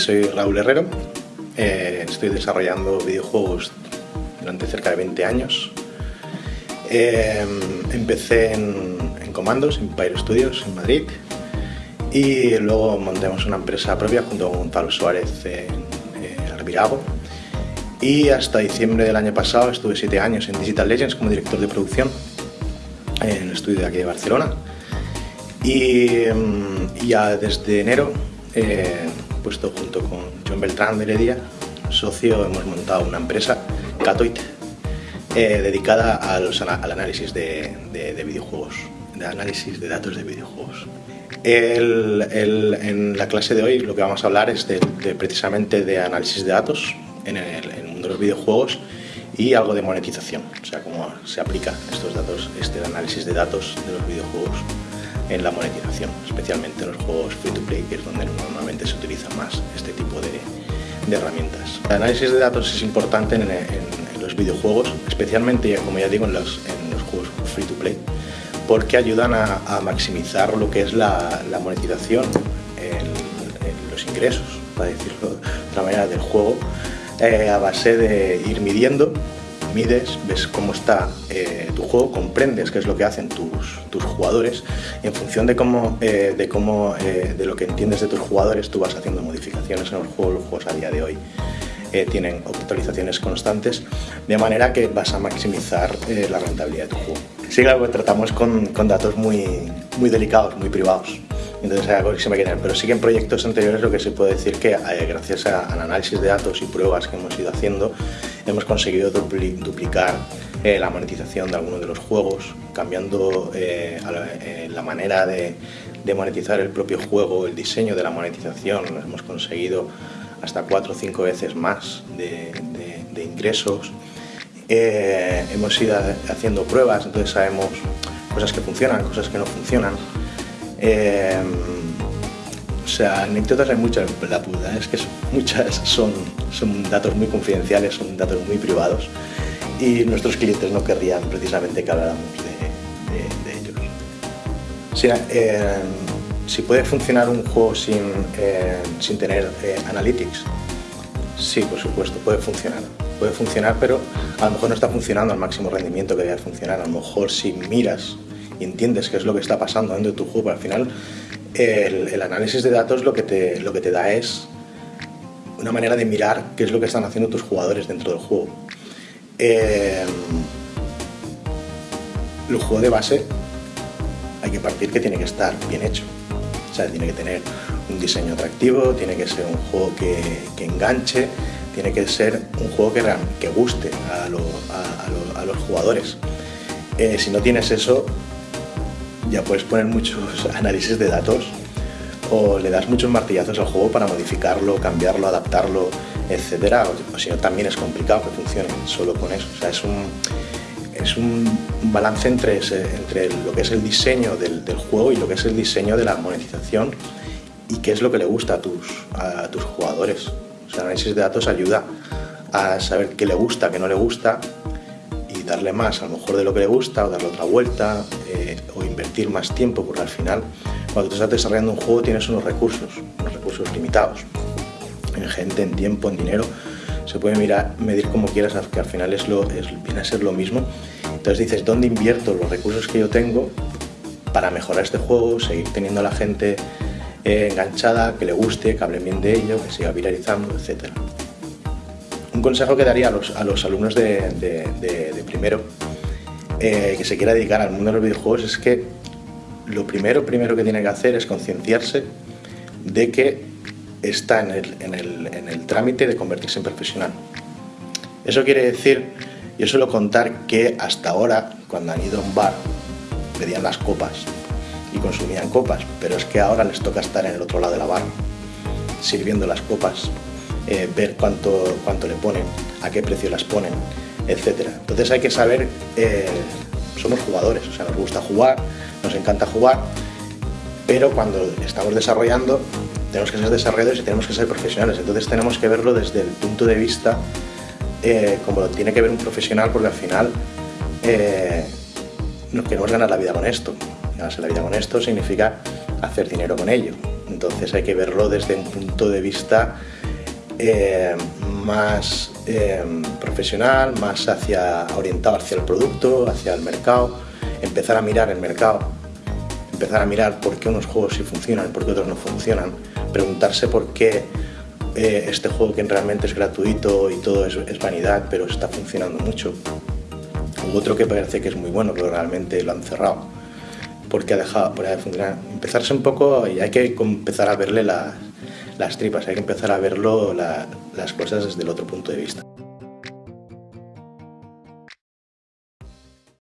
soy Raúl Herrero, eh, estoy desarrollando videojuegos durante cerca de 20 años. Eh, empecé en, en Comandos, en Pyro Studios, en Madrid, y luego montamos una empresa propia junto con Gonzalo Suárez en, Arvirago. Y hasta diciembre del año pasado estuve 7 años en Digital Legends como director de producción en el estudio de aquí de Barcelona. Y, mm, ya desde enero eh, puesto junto con John Beltrán de Heredia, socio, hemos montado una empresa, Catoit, eh, dedicada al análisis de, videojuegos, de análisis de datos de videojuegos. en la clase de hoy lo que vamos a hablar es de, precisamente de análisis de datos en el, en el, mundo de los videojuegos y algo de monetización, o sea, cómo se aplica estos datos, este análisis de datos de los videojuegos en la monetización, especialmente en los juegos free to play, que es donde normalmente se utiliza más este tipo de, herramientas. El análisis de datos es importante en, los videojuegos, especialmente, como ya digo, en los, juegos free to play, porque ayudan a, maximizar lo que es la, monetización, en, los ingresos, para decirlo de otra manera, del juego, eh, a base de ir midiendo mides, ves cómo está eh, tu juego, comprendes qué es lo que hacen tus, tus jugadores y en función de cómo, eh, de, cómo eh, de lo que entiendes de tus jugadores tú vas haciendo modificaciones en los juegos, los juegos a día de hoy tienen actualizaciones constantes de manera que vas a maximizar la rentabilidad de tu juego. Sí, claro, tratamos con, con datos muy, muy delicados, muy privados entonces hay algo que se me pero sí que en proyectos anteriores lo que se puede decir que eh, gracias al análisis de datos y pruebas que hemos ido haciendo hemos conseguido duplicar eh, la monetización de algunos de los juegos, cambiando eh, la manera de, monetizar el propio juego, el diseño de la monetización, hemos conseguido hasta cuatro o cinco veces más de, ingresos. hemos ido haciendo pruebas, entonces sabemos cosas que funcionan, cosas que no funcionan. O sea, anécdotas hay muchas, la puta, es que muchas son, son datos muy confidenciales, son datos muy privados y nuestros clientes no querrían precisamente que habláramos de, ellos. Em, si puede funcionar un juego sin, em, sin tener eh, analytics, sí, por supuesto, puede funcionar. Puede funcionar, pero a lo mejor no está funcionando al máximo rendimiento que debe funcionar. A lo mejor si miras y entiendes qué es lo que está pasando dentro de tu juego, al final el, análisis de datos lo que, te, lo que te da es una manera de mirar qué es lo que están haciendo tus jugadores dentro del juego. Eh, el juego de base hay que partir que tiene que estar bien hecho. O sea, tiene que tener un diseño atractivo, tiene que ser un juego que, que enganche, tiene que ser un juego que, que guste a, a, los jugadores. Eh, si no tienes eso, ya puedes poner muchos análisis de datos o le das muchos martillazos al juego para modificarlo, cambiarlo, adaptarlo, etcétera. O, si no, también es complicado que funcione solo con eso. O sea, es un, es un balance entre, entre lo que es el diseño del, juego y lo que es el diseño de la monetización y qué es lo que le gusta a tus, a tus jugadores. O sea, el análisis de datos ayuda a saber qué le gusta, qué no le gusta darle más a lo mejor de lo que le gusta o darle otra vuelta eh, o invertir más tiempo porque al final cuando tú estás desarrollando un juego tienes unos recursos, unos recursos limitados. En gente, en tiempo, en dinero se puede mirar, medir como quieras que al final es viene a ser lo mismo. Entonces dices, ¿dónde invierto los recursos que yo tengo para mejorar este juego, seguir teniendo a la gente eh, enganchada, que le guste, que hable bien de ello, que siga viralizando, etcétera un consejo que daría a los alumnos de, primero eh, que se quiera dedicar al mundo de los videojuegos es que lo primero, primero que tiene que hacer es concienciarse de que está en el, en, el, en el, trámite de convertirse en profesional. Eso quiere decir, yo suelo contar que hasta ahora, cuando han ido a un bar, pedían las copas y consumían copas, pero es que ahora les toca estar en el otro lado de la barra, sirviendo las copas eh, ver cuánto, cuánto le ponen, a qué precio las ponen, etc. Entonces hay que saber, eh, somos jugadores, o sea, nos gusta jugar, nos encanta jugar, pero cuando estamos desarrollando tenemos que ser desarrolladores y tenemos que ser profesionales, entonces tenemos que verlo desde el punto de vista eh, como lo tiene que ver un profesional, porque al final no queremos ganar la vida con esto. Ganarse la vida con esto significa hacer dinero con ello. Entonces hay que verlo desde un punto de vista eh, más eh, profesional, más hacia, orientado hacia el producto, hacia el mercado, empezar a mirar el mercado, empezar a mirar por qué unos juegos sí funcionan por qué otros no funcionan, preguntarse por qué eh, este juego que realmente es gratuito y todo es, vanidad, pero está funcionando mucho. U otro que parece que es muy bueno, pero realmente lo han cerrado porque ha dejado de funcionar. Empezarse un poco y hay que empezar a verle las, las tripas, hay que empezar a verlo las cosas desde el otro punto de vista.